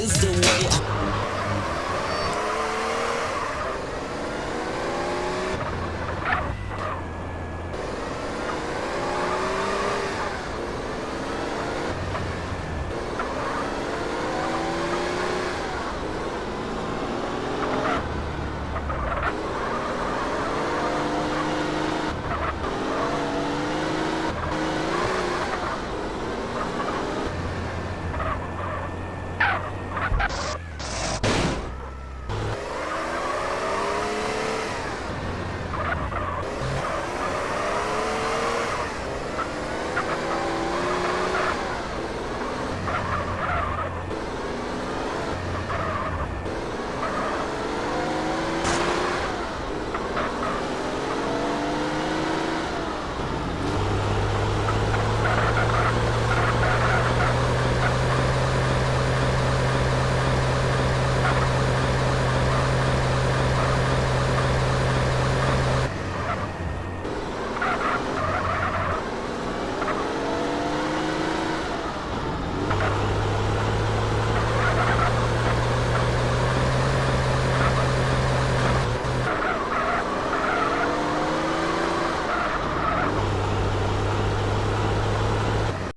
is the one.